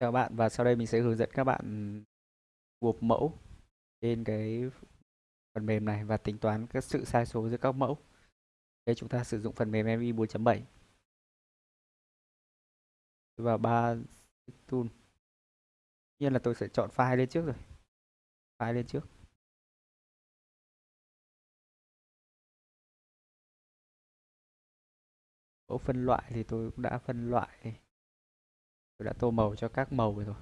Chào bạn, và sau đây mình sẽ hướng dẫn các bạn gộp mẫu trên cái phần mềm này và tính toán các sự sai số giữa các mẫu. Đây, chúng ta sử dụng phần mềm MI 4.7 và ba tool. Nhiên là tôi sẽ chọn file lên trước rồi. File lên trước. Mẫu phân loại thì tôi cũng đã phân loại tôi đã tô màu cho các màu rồi.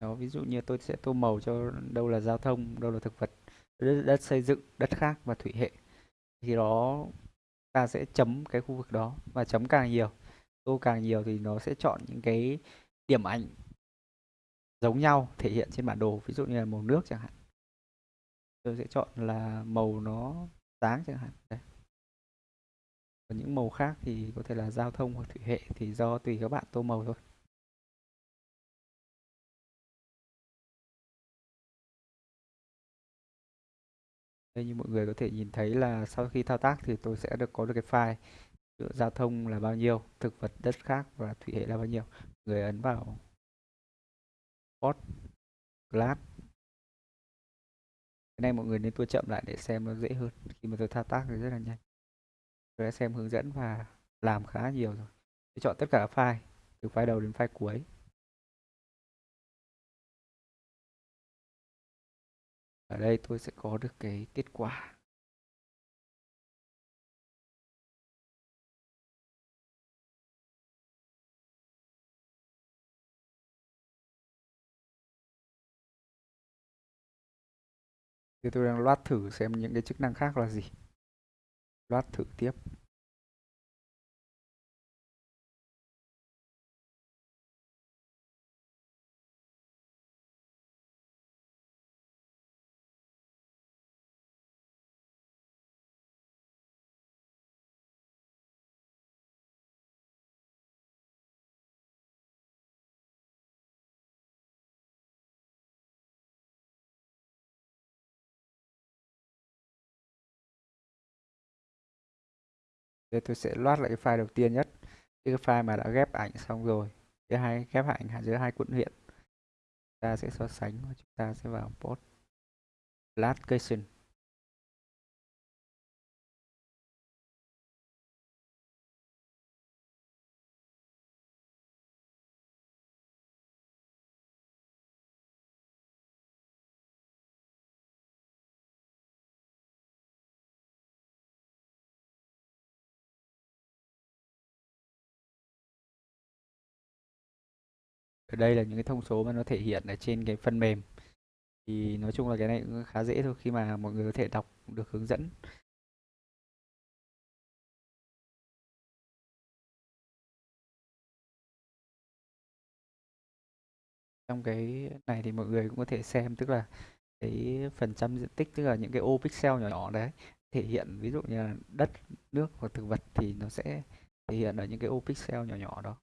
Đó ví dụ như tôi sẽ tô màu cho đâu là giao thông đâu là thực vật đất, đất xây dựng đất khác và thủy hệ. Thì đó ta sẽ chấm cái khu vực đó và chấm càng nhiều tô càng nhiều thì nó sẽ chọn những cái điểm ảnh giống nhau thể hiện trên bản đồ. Ví dụ như là màu nước chẳng hạn. Tôi sẽ chọn là màu nó sáng chẳng hạn. Đấy. còn những màu khác thì có thể là giao thông hoặc thủy hệ thì do tùy các bạn tô màu thôi. Đây như mọi người có thể nhìn thấy là sau khi thao tác thì tôi sẽ được có được cái file giao thông là bao nhiêu, thực vật, đất khác và thủy hệ là bao nhiêu. Người ấn vào port class cái này mọi người nên tua chậm lại để xem nó dễ hơn. Khi mà tôi thao tác thì rất là nhanh. Tôi đã xem hướng dẫn và làm khá nhiều rồi. Tôi chọn tất cả các file, từ file đầu đến file cuối. Ở đây tôi sẽ có được cái kết quả. Thì tôi đang loát thử xem những cái chức năng khác là gì. Loát thử tiếp. Thế tôi sẽ loát lại cái file đầu tiên nhất. Cái file mà đã ghép ảnh xong rồi. Giữa hai, ghép ảnh giữa hai quận huyện. Ta sẽ so sánh. Và chúng ta sẽ vào post. Location ở đây là những cái thông số mà nó thể hiện ở trên cái phần mềm. Thì nói chung là cái này cũng khá dễ thôi, khi mà mọi người có thể đọc được hướng dẫn. Trong cái này thì mọi người cũng có thể xem, tức là cái phần trăm diện tích, tức là những cái ô pixel nhỏ nhỏ đấy, thể hiện ví dụ như là đất, nước hoặc thực vật thì nó sẽ thể hiện ở những cái ô pixel nhỏ nhỏ đó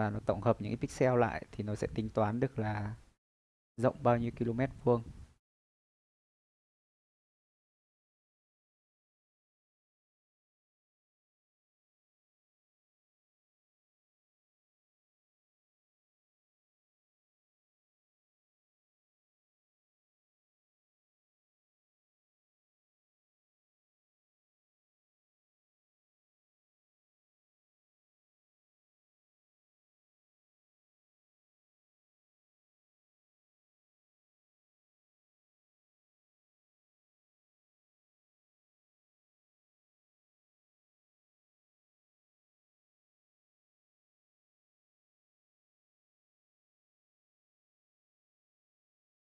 và nó tổng hợp những cái pixel lại thì nó sẽ tính toán được là rộng bao nhiêu km vuông.